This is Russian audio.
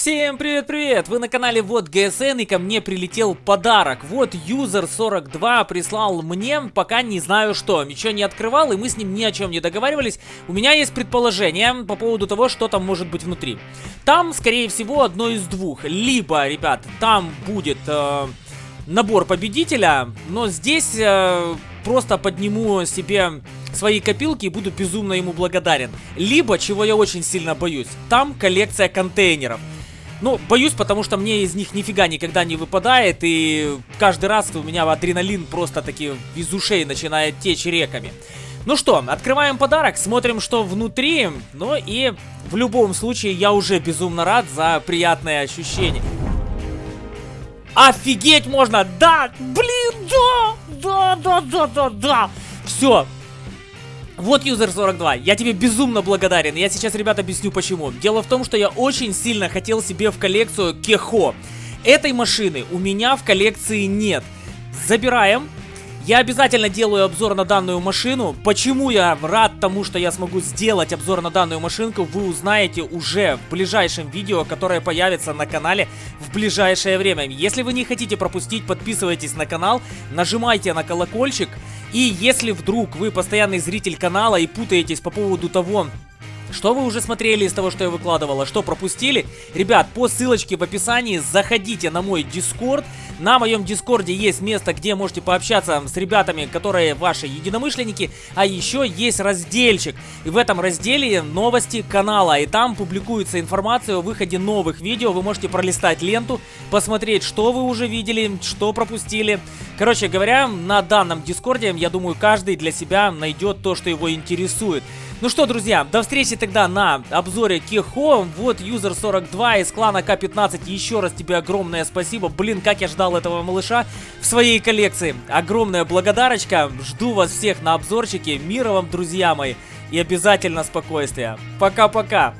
Всем привет-привет! Вы на канале Вот ГСН и ко мне прилетел подарок. Вот Юзер42 прислал мне, пока не знаю что. Ничего не открывал и мы с ним ни о чем не договаривались. У меня есть предположение по поводу того, что там может быть внутри. Там, скорее всего, одно из двух. Либо, ребят, там будет э, набор победителя, но здесь э, просто подниму себе свои копилки и буду безумно ему благодарен. Либо, чего я очень сильно боюсь, там коллекция контейнеров. Ну, боюсь, потому что мне из них нифига никогда не выпадает, и каждый раз у меня адреналин просто таки из ушей начинает течь реками. Ну что, открываем подарок, смотрим, что внутри, ну и в любом случае я уже безумно рад за приятное ощущение. Офигеть можно! Да! Блин, да! Да, да, да, да, да! Все, вот, юзер 42, я тебе безумно благодарен. Я сейчас, ребят, объясню почему. Дело в том, что я очень сильно хотел себе в коллекцию Кехо. Этой машины у меня в коллекции нет. Забираем. Я обязательно делаю обзор на данную машину. Почему я рад тому, что я смогу сделать обзор на данную машинку, вы узнаете уже в ближайшем видео, которое появится на канале в ближайшее время. Если вы не хотите пропустить, подписывайтесь на канал, нажимайте на колокольчик. И если вдруг вы постоянный зритель канала и путаетесь по поводу того, что вы уже смотрели из того, что я выкладывала, что пропустили? Ребят, по ссылочке в описании заходите на мой дискорд. На моем дискорде есть место, где можете пообщаться с ребятами, которые ваши единомышленники. А еще есть разделчик. И в этом разделе новости канала. И там публикуется информация о выходе новых видео. Вы можете пролистать ленту, посмотреть, что вы уже видели, что пропустили. Короче говоря, на данном дискорде, я думаю, каждый для себя найдет то, что его интересует. Ну что, друзья, до встречи тогда на обзоре Кехо. Вот юзер 42 из клана К15. Еще раз тебе огромное спасибо. Блин, как я ждал этого малыша в своей коллекции. Огромная благодарочка. Жду вас всех на обзорчике. Мира вам, друзья мои. И обязательно спокойствия. Пока-пока.